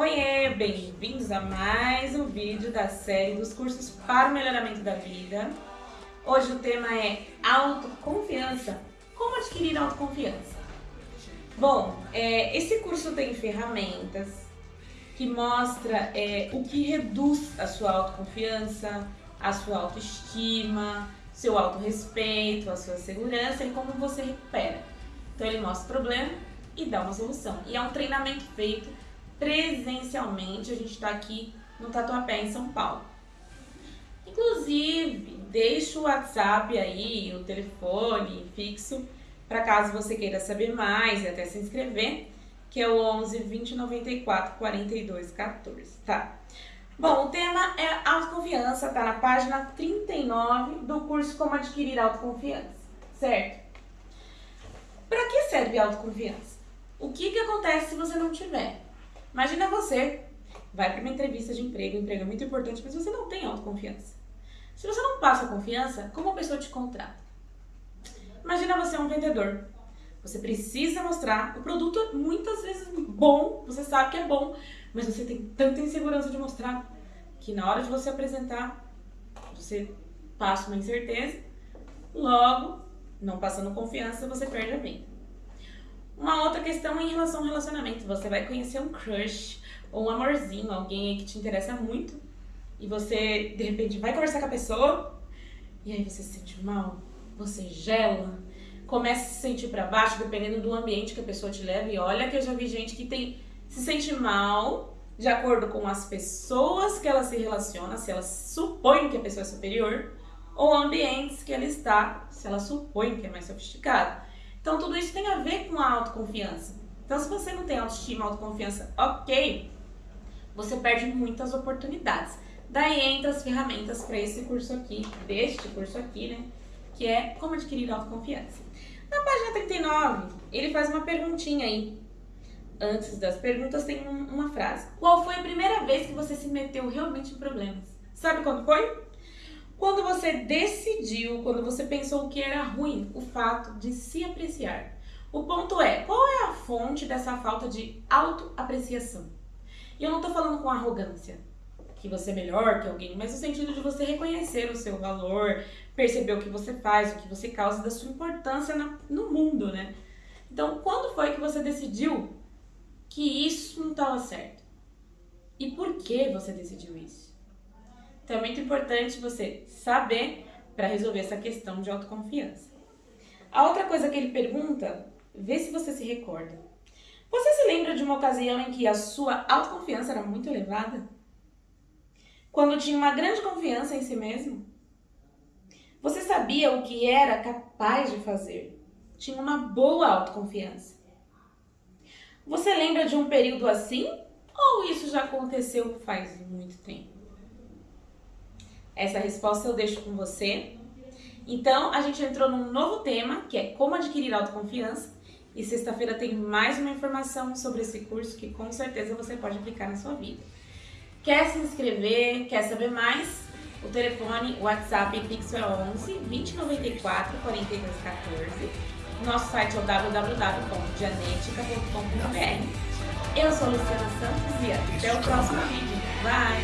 Oiê, bem-vindos a mais um vídeo da série dos cursos para o melhoramento da vida. Hoje o tema é autoconfiança. Como adquirir autoconfiança? Bom, é, esse curso tem ferramentas que mostra é, o que reduz a sua autoconfiança, a sua autoestima, seu autorrespeito, a sua segurança e como você recupera. Então ele mostra o problema e dá uma solução. E é um treinamento feito presencialmente. A gente está aqui no Tatuapé, em São Paulo. Inclusive, deixa o WhatsApp aí, o telefone fixo, para caso você queira saber mais e até se inscrever, que é o 11 20 94 42 14, tá? Bom, o tema é autoconfiança, tá na página 39 do curso Como Adquirir Autoconfiança, certo? Para que serve autoconfiança? O que, que acontece se você não tiver? Imagina você vai para uma entrevista de emprego, emprego é muito importante, mas você não tem autoconfiança. Se você não passa confiança, como a pessoa te contrata? Imagina você é um vendedor. Você precisa mostrar o produto muitas vezes bom, você sabe que é bom, mas você tem tanta insegurança de mostrar que na hora de você apresentar, você passa uma incerteza, logo, não passando confiança, você perde a venda. Uma outra questão em relação ao relacionamento. Você vai conhecer um crush ou um amorzinho, alguém que te interessa muito, e você, de repente, vai conversar com a pessoa, e aí você se sente mal, você gela, começa a se sentir para baixo, dependendo do ambiente que a pessoa te leva. E olha que eu já vi gente que tem se sente mal de acordo com as pessoas que ela se relaciona, se ela supõe que a pessoa é superior, ou ambientes que ela está, se ela supõe que é mais sofisticada. Então tudo isso tem a ver com a autoconfiança. Então se você não tem autoestima, autoconfiança, ok, você perde muitas oportunidades. Daí entra as ferramentas para esse curso aqui, deste curso aqui, né? Que é como adquirir autoconfiança. Na página 39, ele faz uma perguntinha aí. Antes das perguntas tem um, uma frase. Qual foi a primeira vez que você se meteu realmente em problemas? Sabe quando foi? Quando você decidiu, quando você pensou que era ruim o fato de se apreciar. O ponto é, qual é a fonte dessa falta de autoapreciação? E eu não tô falando com arrogância, que você é melhor que alguém, mas no sentido de você reconhecer o seu valor, perceber o que você faz, o que você causa, da sua importância no mundo, né? Então, quando foi que você decidiu que isso não estava certo? E por que você decidiu isso? Então é muito importante você saber para resolver essa questão de autoconfiança. A outra coisa que ele pergunta, vê se você se recorda. Você se lembra de uma ocasião em que a sua autoconfiança era muito elevada? Quando tinha uma grande confiança em si mesmo? Você sabia o que era capaz de fazer? Tinha uma boa autoconfiança. Você lembra de um período assim? Ou isso já aconteceu faz muito tempo? Essa resposta eu deixo com você. Então, a gente entrou num novo tema, que é como adquirir autoconfiança. E sexta-feira tem mais uma informação sobre esse curso que com certeza você pode aplicar na sua vida. Quer se inscrever, quer saber mais? O telefone, o WhatsApp e Pix é 11 2094 4214. Nosso site é o www.dianetica.com.br. Eu sou Luciana Santos e até o próximo vídeo. Bye!